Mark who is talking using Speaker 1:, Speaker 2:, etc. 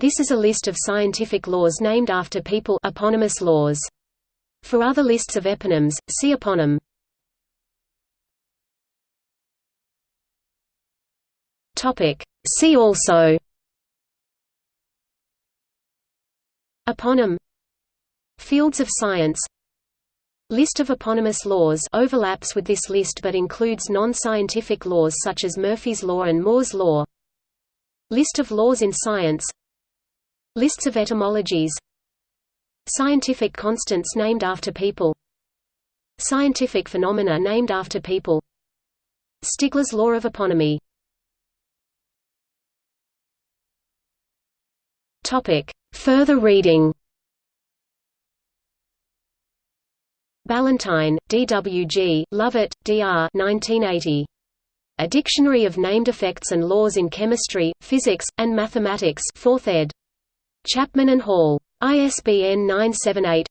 Speaker 1: This is a list of scientific laws named after people eponymous laws. For other lists of eponyms, see eponym. See also. Eponym. Fields of science. List of eponymous laws overlaps with this list but includes non-scientific laws such as Murphy's Law and Moore's Law. List of laws in science Lists of etymologies Scientific constants named after people Scientific phenomena named after people Stigler's law of eponymy. Further reading Ballantyne, D. W. G., Lovett, D. R. 1980. A Dictionary of Named Effects and Laws in Chemistry, Physics, and Mathematics 4th ed. Chapman and Hall. ISBN 978